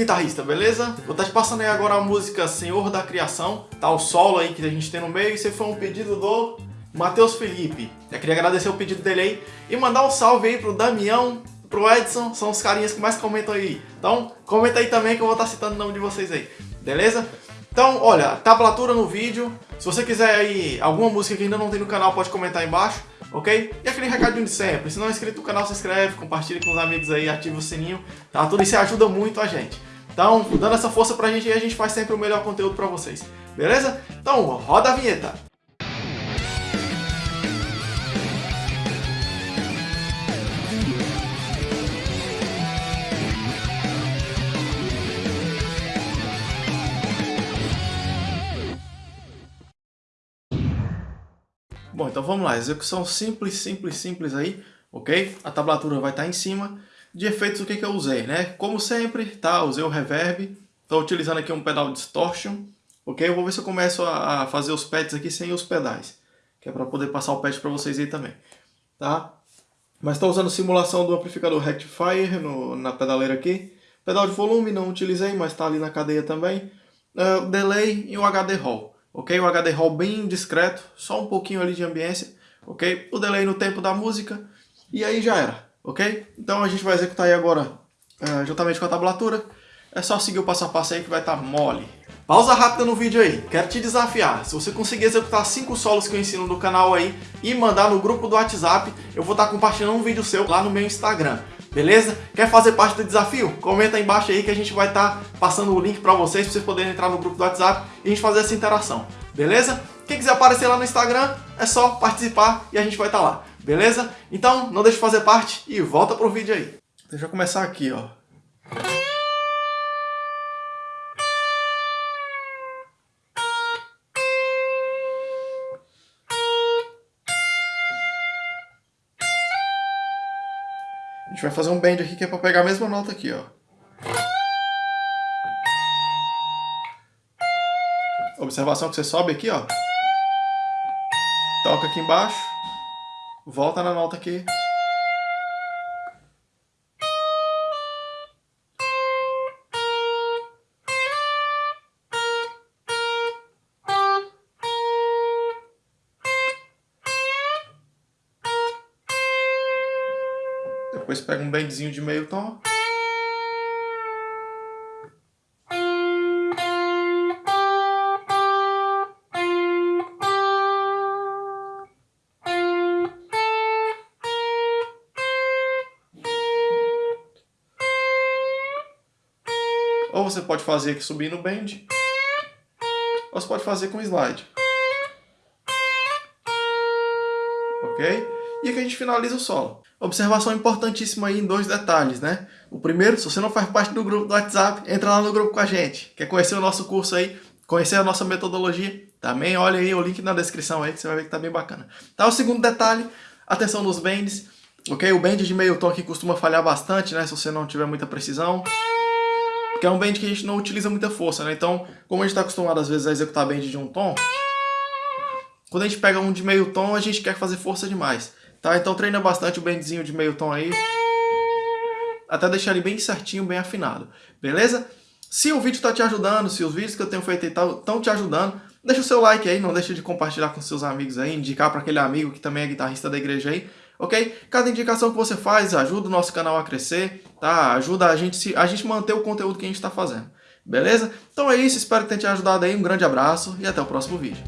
guitarrista, beleza? Vou estar te passando aí agora a música Senhor da Criação, tá? O solo aí que a gente tem no meio, isso foi um pedido do Matheus Felipe. Eu queria agradecer o pedido dele aí e mandar um salve aí pro Damião, pro Edson, são os carinhas que mais comentam aí. Então, comenta aí também que eu vou estar citando o nome de vocês aí, beleza? Então, olha, tablatura no vídeo. Se você quiser aí alguma música que ainda não tem no canal, pode comentar aí embaixo, ok? E aquele recadinho de sempre. Se não é inscrito no canal, se inscreve, compartilha com os amigos aí, ativa o sininho, tá? Tudo isso ajuda muito a gente. Então, dando essa força pra gente aí, a gente faz sempre o melhor conteúdo pra vocês, beleza? Então, roda a vinheta! Bom, então vamos lá, execução simples, simples, simples aí, ok? A tablatura vai estar em cima. De efeitos, o que, que eu usei, né? Como sempre, tá? Usei o reverb, estou utilizando aqui um pedal distortion, ok? Eu vou ver se eu começo a fazer os pads aqui sem os pedais, que é para poder passar o pad para vocês aí também, tá? Mas estou usando simulação do amplificador Rectifier no, na pedaleira aqui. Pedal de volume não utilizei, mas está ali na cadeia também. Uh, delay e o HD Hall ok? O HD Hall bem discreto, só um pouquinho ali de ambiência, ok? O delay no tempo da música, e aí já era, ok? Então a gente vai executar aí agora, uh, juntamente com a tablatura, é só seguir o passo a passo aí que vai estar tá mole. Pausa rápida no vídeo aí, quero te desafiar, se você conseguir executar 5 solos que eu ensino no canal aí e mandar no grupo do WhatsApp, eu vou estar tá compartilhando um vídeo seu lá no meu Instagram. Beleza? Quer fazer parte do desafio? Comenta aí embaixo aí que a gente vai estar tá passando o link para vocês, para vocês poderem entrar no grupo do WhatsApp e a gente fazer essa interação. Beleza? Quem quiser aparecer lá no Instagram, é só participar e a gente vai estar tá lá. Beleza? Então, não deixe de fazer parte e volta pro vídeo aí. Deixa eu começar aqui, ó. A gente vai fazer um bend aqui que é para pegar a mesma nota aqui, ó. Observação que você sobe aqui, ó. Toca aqui embaixo. Volta na nota aqui. Depois pega um bendzinho de meio tom. Ou você pode fazer aqui subindo o bend, ou você pode fazer com slide. Ok? E aqui a gente finaliza o solo. Observação importantíssima aí em dois detalhes, né? O primeiro, se você não faz parte do grupo do WhatsApp, entra lá no grupo com a gente. Quer conhecer o nosso curso aí, conhecer a nossa metodologia, também olha aí o link na descrição aí que você vai ver que tá bem bacana. Tá, o segundo detalhe, atenção nos bends, ok? O bend de meio tom aqui costuma falhar bastante, né? Se você não tiver muita precisão. Porque é um bend que a gente não utiliza muita força, né? Então, como a gente está acostumado às vezes a executar bend de um tom, quando a gente pega um de meio tom, a gente quer fazer força demais. Tá? Então treina bastante o bendzinho de meio tom aí. Até deixar ele bem certinho, bem afinado. Beleza? Se o vídeo está te ajudando, se os vídeos que eu tenho feito estão te ajudando, deixa o seu like aí, não deixa de compartilhar com seus amigos aí, indicar para aquele amigo que também é guitarrista da igreja aí, ok? Cada indicação que você faz ajuda o nosso canal a crescer, tá? Ajuda a gente, a gente manter o conteúdo que a gente está fazendo, beleza? Então é isso, espero que tenha te ajudado aí, um grande abraço e até o próximo vídeo.